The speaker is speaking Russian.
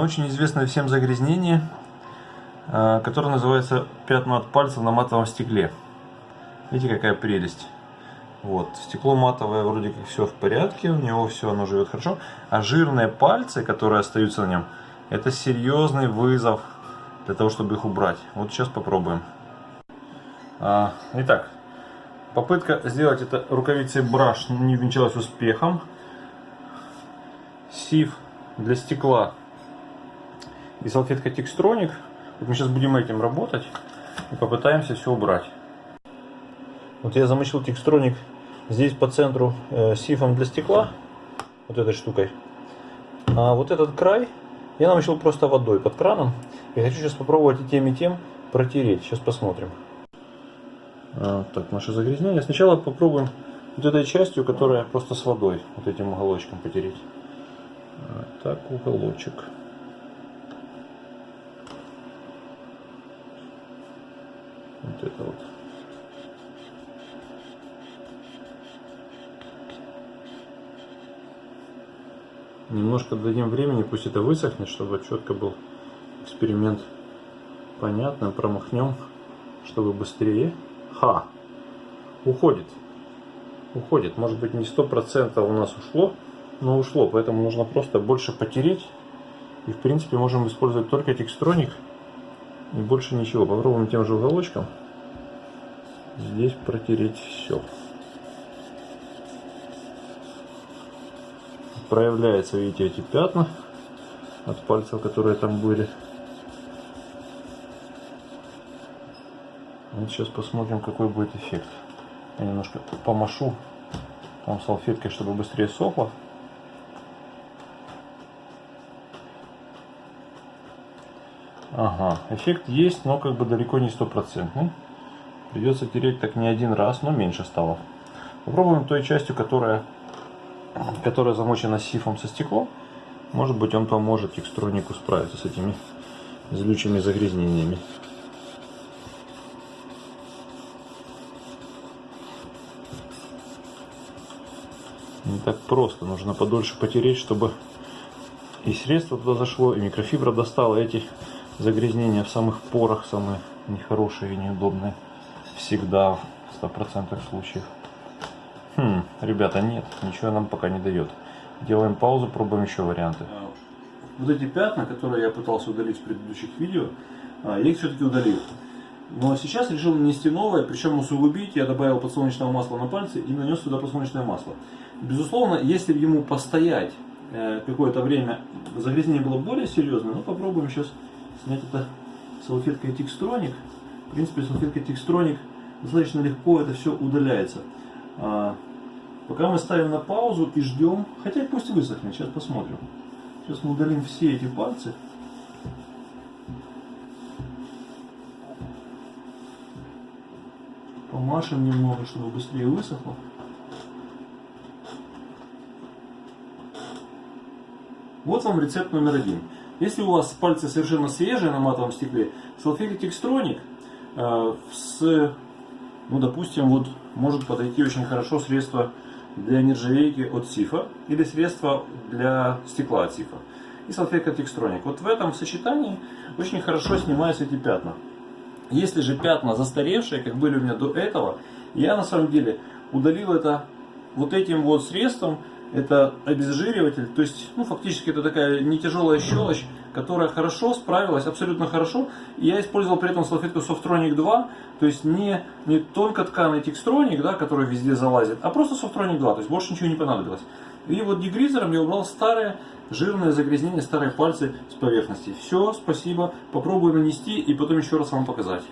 очень известное всем загрязнение, э, которое называется пятна от пальца на матовом стекле. Видите, какая прелесть. Вот, стекло матовое вроде как все в порядке, у него все, оно живет хорошо. А жирные пальцы, которые остаются на нем, это серьезный вызов для того, чтобы их убрать. Вот сейчас попробуем. А, итак, попытка сделать это рукавицей браш не венчалась успехом. Сив для стекла и салфетка текстроник. Вот мы сейчас будем этим работать и попытаемся все убрать. Вот я замочил текстроник здесь по центру э, сифом для стекла, вот этой штукой. А вот этот край я намочил просто водой под краном. И хочу сейчас попробовать и тем, и тем протереть. Сейчас посмотрим. А, так, наше загрязнение. Сначала попробуем вот этой частью, которая просто с водой, вот этим уголочком потереть. А, так, уголочек. Немножко дадим времени, пусть это высохнет, чтобы четко был эксперимент понятно. Промахнем, чтобы быстрее. Ха! Уходит. Уходит. Может быть не сто процентов у нас ушло, но ушло. Поэтому нужно просто больше потереть. И в принципе можем использовать только текстроник. И больше ничего. Попробуем тем же уголочком. Здесь протереть все. Проявляются, видите, эти пятна от пальцев, которые там были. Вот сейчас посмотрим, какой будет эффект. Я немножко помашу там салфеткой, чтобы быстрее сохло. Ага, эффект есть, но как бы далеко не стопроцентный. Придется тереть так не один раз, но меньше стало. Попробуем той частью, которая которая замочена сифом со стеклом, может быть он поможет текстронику справиться с этими злючими загрязнениями. Не так просто, нужно подольше потереть, чтобы и средство туда зашло, и микрофибра достала эти загрязнения в самых порах, самые нехорошие и неудобные. Всегда в 100% случаев. Хм, ребята, нет, ничего нам пока не дает. Делаем паузу, пробуем еще варианты. А, вот эти пятна, которые я пытался удалить в предыдущих видео, а, я их все-таки удалил. Но сейчас решил нанести новое, причем усугубить. Я добавил подсолнечного масла на пальцы и нанес сюда подсолнечное масло. Безусловно, если ему постоять э, какое-то время, загрязнение было более серьезное, но попробуем сейчас снять это салфеткой текстроник. В принципе, салфеткой текстроник достаточно легко это все удаляется. А, пока мы ставим на паузу и ждем, хотя пусть высохнет, сейчас посмотрим. Сейчас мы удалим все эти пальцы. Помашем немного, чтобы быстрее высохло. Вот вам рецепт номер один. Если у вас пальцы совершенно свежие на матовом стекле, салфетки Текстроник э, с ну, допустим, вот может подойти очень хорошо средство для нержавейки от Сифа или средство для стекла от Сифа и салфетка Текстроник. Вот в этом сочетании очень хорошо снимаются эти пятна. Если же пятна застаревшие, как были у меня до этого, я на самом деле удалил это вот этим вот средством, это обезжириватель, то есть, ну, фактически это такая не тяжелая щелочь, которая хорошо справилась, абсолютно хорошо. И я использовал при этом салфетку Softronic 2, то есть не, не только тканый текстроник, да, который везде залазит, а просто Softronic 2, то есть больше ничего не понадобилось. И вот дегризером я убрал старые жирные загрязнения, старые пальцы с поверхности. Все, спасибо. Попробую нанести и потом еще раз вам показать.